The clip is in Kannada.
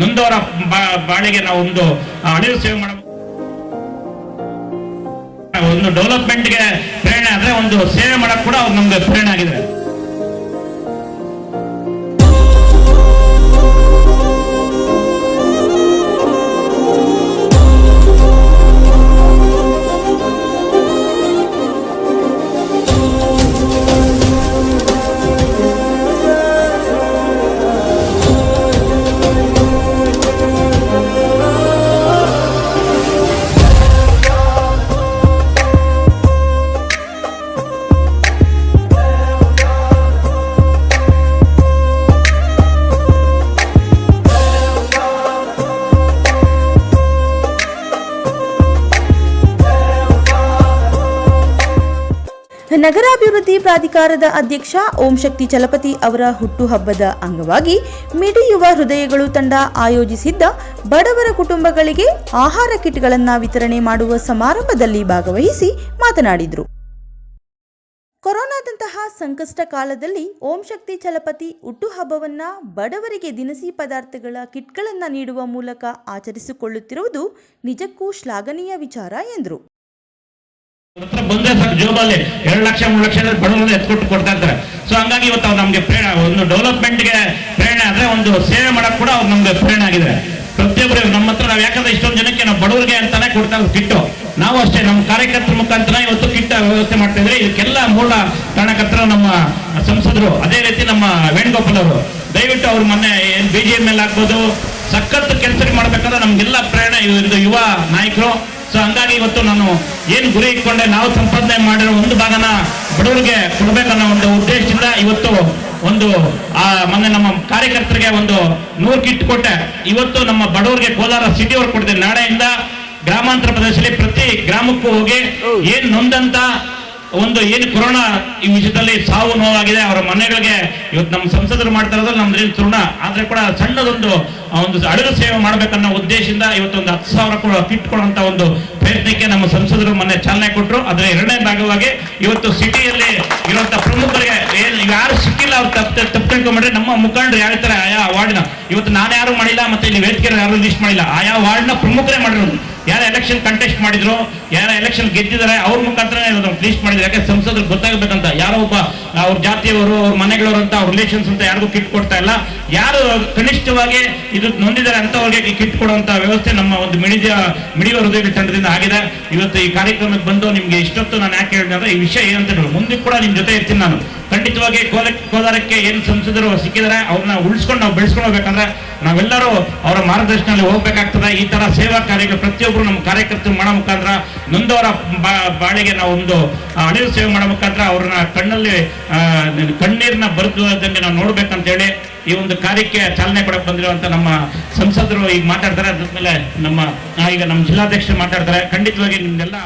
ನೊಂದವರ ಬಾ- ಬಾಳಿಗೆ ನಾವು ಒಂದು ಅಳಿವು ಸೇವೆ ಮಾಡಬೇಕು ಒಂದು ಡೆವಲಪ್ಮೆಂಟ್ಗೆ ಪ್ರೇರಣೆ ಆದ್ರೆ ಒಂದು ಸೇವೆ ಮಾಡಕ್ ಕೂಡ ಅವ್ರು ನಮ್ಗೆ ಪ್ರೇರಣೆ ಆಗಿದೆ ನಗರಾಭಿವೃದ್ಧಿ ಪ್ರಾಧಿಕಾರದ ಅಧ್ಯಕ್ಷ ಓಂ ಶಕ್ತಿ ಚಲಪತಿ ಅವರ ಹುಟ್ಟುಹಬ್ಬದ ಅಂಗವಾಗಿ ಮಿಡಿಯುವ ಹೃದಯಗಳು ತಂಡ ಆಯೋಜಿಸಿದ್ದ ಬಡವರ ಕುಟುಂಬಗಳಿಗೆ ಆಹಾರ ಕಿಟ್ಗಳನ್ನು ವಿತರಣೆ ಮಾಡುವ ಸಮಾರಂಭದಲ್ಲಿ ಭಾಗವಹಿಸಿ ಮಾತನಾಡಿದರು. ಕೊರೋನಾದಂತಹ ಸಂಕಷ್ಟ ಕಾಲದಲ್ಲಿ ಓಂ ಶಕ್ತಿ ಚಲಪತಿ ಹುಟ್ಟುಹಬ್ಬವನ್ನ ಬಡವರಿಗೆ ದಿನಸಿ ಪದಾರ್ಥಗಳ ಕಿಟ್ಗಳನ್ನು ನೀಡುವ ಮೂಲಕ ಆಚರಿಸಿಕೊಳ್ಳುತ್ತಿರುವುದು ನಿಜಕ್ಕೂ ಶ್ಲಾಘನೀಯ ವಿಚಾರ ಎಂದರು. ಹತ್ರ ಬಂದ್ರೆ ಸಾಕು ಜೋಬಲ್ಲಿ ಎರಡು ಲಕ್ಷ, ಮೂರು ಲಕ್ಷ ಬಡವರನ್ನ ಎತ್ಕೊಟ್ಟು ಕೊಡ್ತಾ ಇರ್ತಾರೆ. ಸೊ ಹಂಗಾಗಿ ಇವತ್ತು ಅವ್ರು ನಮ್ಗೆ ಪ್ರೇರಣೆ, ಒಂದು ಡೆವಲಪ್ಮೆಂಟ್ಗೆ ಪ್ರೇರಣೆ ಆದ್ರೆ ಒಂದು ಸೇವೆ ಮಾಡಕ್ ಕೂಡ ಅವ್ರು ನಮ್ಗೆ ಪ್ರೇರಣೆ ಆಗಿದೆ ಪ್ರತಿಯೊಬ್ಬರು ನಮ್ಮ ಹತ್ರ, ನಾವು ಯಾಕಂದ್ರೆ ಇಷ್ಟೊಂದು ಜನಕ್ಕೆ ನಾವು ಬಡವರಿಗೆ ಅಂತಾನೆ ಕೊಡ್ತಾ ಕಿಟ್ಟು. ನಾವು ಅಷ್ಟೇ ನಮ್ಮ ಕಾರ್ಯಕರ್ತರ ಮುಖಾಂತರ ಇವತ್ತು ಕಿಟ್ಟ ವ್ಯವಸ್ಥೆ ಮಾಡ್ತಾ ಇದ್ರೆ ಇದಕ್ಕೆಲ್ಲ ಮೂಲ ಕಾರಣಕರ್ತರು ನಮ್ಮ ಸಂಸದರು, ಅದೇ ರೀತಿ ನಮ್ಮ ವೇಣುಗೋಪಾಲ್ ಅವರು. ದಯವಿಟ್ಟು ಅವ್ರು ಮೊನ್ನೆ ಏನ್ ಬಿ ಜೆ ಎಂ ಎಲ್ ಆಗ್ಬೋದು, ಸಖತ್ ಕೆಲಸ ಮಾಡ್ಬೇಕಂದ್ರೆ ನಮ್ಗೆಲ್ಲ ಪ್ರೇರಣೆ ಇದು ಯುವ ನಾಯಕರು. ಸೊ ಹಂಗಾಗಿ ಇವತ್ತು ನಾನು ಏನು ಗುರಿ ಇಟ್ಕೊಂಡೆ ನಾವು ಸಂಪಾದನೆ ಮಾಡಿರೋ ಒಂದು ಭಾಗನ ಬಡವರಿಗೆ ಕೊಡ್ಬೇಕನ್ನೋ ಒಂದು ಉದ್ದೇಶದಿಂದ ಇವತ್ತು ಒಂದು, ಆ, ಮೊನ್ನೆ ನಮ್ಮ ಕಾರ್ಯಕರ್ತರಿಗೆ ಒಂದು ನೂರು ಕಿಟ್ ಕೊಟ್ಟೆ. ಇವತ್ತು ನಮ್ಮ ಬಡವರಿಗೆ ಕೋಲಾರ ಸಿಟಿ ಅವ್ರು ಕೊಡ್ತೇನೆ ನಾಳೆಯಿಂದ ಗ್ರಾಮಾಂತರ ಪ್ರದೇಶದಲ್ಲಿ ಪ್ರತಿ ಗ್ರಾಮಕ್ಕೂ ಹೋಗಿ ಏನ್ ನೊಂದಂತ ಒಂದು ಏನು ಕೊರೋನಾ ಈ ವಿಷಯದಲ್ಲಿ ಸಾವು ನೋವಾಗಿದೆ, ಅವರ ಮನೆಗಳಿಗೆ ಇವತ್ತು ನಮ್ಮ ಸಂಸದರು ಮಾಡ್ತಾ ಇರೋದ್ರಲ್ಲಿ ನಮ್ದು ತೃಣ. ಆದ್ರೆ ಕೂಡ ಸಣ್ಣದೊಂದು ಆ ಒಂದು ಅಡುಗೆ ಸೇವೆ ಮಾಡಬೇಕನ್ನೋ ಉದ್ದೇಶದಿಂದ ಇವತ್ತು ಒಂದು ಹತ್ತು ಸಾವಿರ ಕೂಡ ಕಿಟ್ ಕೊಡುವಂತ ಒಂದು ಪ್ರಯತ್ನಕ್ಕೆ ನಮ್ಮ ಸಂಸದರು ಮೊನ್ನೆ ಚಾಲನೆ ಕೊಟ್ಟರು ಅದರ ಎರಡನೇ ಭಾಗವಾಗಿ ಇವತ್ತು ಸಿಟಿಯಲ್ಲಿ ಇರುವಂತ ಪ್ರಮುಖರಿಗೆ ಯಾರು ಸಿಕ್ಕಿಲ್ಲ ಅವ್ರು ತಪ್ಪು ತಪ್ಪು ನಮ್ಮ ಮುಖಂಡರು ಹೇಳ್ತಾರೆ ಆಯಾ ವಾರ್ಡ್ನ, ಇವತ್ತು ನಾನು ಯಾರು ಮಾಡಿಲ್ಲ ಮತ್ತೆ ಇಲ್ಲಿ ವೇದಿಕೆ ಯಾರು ಲಿಸ್ಟ್ ಮಾಡಿಲ್ಲ. ಆಯಾ ವಾರ್ಡ್ನ ಪ್ರಮುಖರೇ ಮಾಡಿರೋದು. ಯಾರು ಎಲೆಕ್ಷನ್ ಕಂಟೆಸ್ಟ್ ಮಾಡಿದ್ರು, ಯಾರ ಎಲೆಕ್ಷನ್ ಗೆದ್ದಿದ್ದಾರೆ, ಅವ್ರ ಮುಖಾಂತರ ಲಿಸ್ಟ್ ಮಾಡಿದ್ರು. ಯಾಕೆ ಸಂಸದರು ಗೊತ್ತಾಗಬೇಕಂತ ಯಾರೋ ಒಬ್ಬ ಅವ್ರ ಜಾತಿಯವರು, ಅವ್ರ ಮನೆಗಳವರು ಅಂತ, ಅವ್ರ ರಿಲೇಷನ್ಸ್ ಅಂತ ಯಾರಿಗೂ ಕಿಟ್ ಕೊಡ್ತಾ ಇಲ್ಲ. ಯಾರು ಕನಿಷ್ಠವಾಗಿ ಇದು ನೊಂದಿದ್ದಾರೆ ಅಂತವ್ರಿಗೆ ಕಿಟ್ ಕೊಡುವಂತ ವ್ಯವಸ್ಥೆ ನಮ್ಮ ಒಂದು ಮಿಡಿದ ಮಿಡಿಯುವ ಹೃದಯ ತಂಡದಿಂದ ಆಗಿದೆ. ಇವತ್ತು ಈ ಕಾರ್ಯಕ್ರಮಕ್ಕೆ ಬಂದು ನಿಮ್ಗೆ ಇಷ್ಟೊತ್ತು ನಾನು ಯಾಕೆ ಹೇಳಿದೆ ಈ ವಿಷಯ ಏನಂತ ಹೇಳಿ. ಮುಂದೆ ಕೂಡ ನಿಮ್ ಜೊತೆ ಇರ್ತೀನಿ ನಾನು. ಖಂಡಿತವಾಗಿ ಕೋಲ ಕೋಲಾರಕ್ಕೆ ಏನು ಸಂಸದರು ಸಿಕ್ಕಿದ್ದಾರೆ ಅವ್ರನ್ನ ಉಳಿಸ್ಕೊಂಡು ನಾವು ಬೆಳೆಸ್ಕೊಂಡು ಹೋಗ್ಬೇಕಂದ್ರೆ ನಾವೆಲ್ಲರೂ ಅವರ ಮಾರ್ಗದರ್ಶನದಲ್ಲಿ ಹೋಗ್ಬೇಕಾಗ್ತದೆ. ಈ ತರ ಸೇವಾ ಕಾರ್ಯಗಳು ಪ್ರತಿಯೊಬ್ಬರು ನಮ್ಮ ಕಾರ್ಯಕರ್ತರು ಮಾಡೋ ಮುಖಾಂತರ ನೊಂದವರ ಬಾಳಿಗೆ ನಾವು ಒಂದು ಅಳಿವು ಸೇವೆ ಮಾಡೋ ಮುಖಾಂತರ ಅವ್ರನ್ನ ಕಣ್ಣಲ್ಲಿ ಕಣ್ಣೀರನ್ನ ಕಣ್ಣೀರ್ನ ಬರೆದಂಗೆ ನಾವು ನೋಡ್ಬೇಕಂತ ಹೇಳಿ ಈ ಒಂದು ಕಾರ್ಯಕ್ಕೆ ಚಾಲನೆ ಕೊಡಕ್ಕೆ ಬಂದಿರುವಂತ ನಮ್ಮ ಸಂಸದರು ಈಗ ಮಾತಾಡ್ತಾರೆ. ಅದಾದ್ಮೇಲೆ ನಮ್ಮ ಈಗ ನಮ್ಮ ಜಿಲ್ಲಾಧ್ಯಕ್ಷರು ಮಾತಾಡ್ತಾರೆ. ಖಂಡಿತವಾಗಿ ನಿಮ್ಗೆಲ್ಲ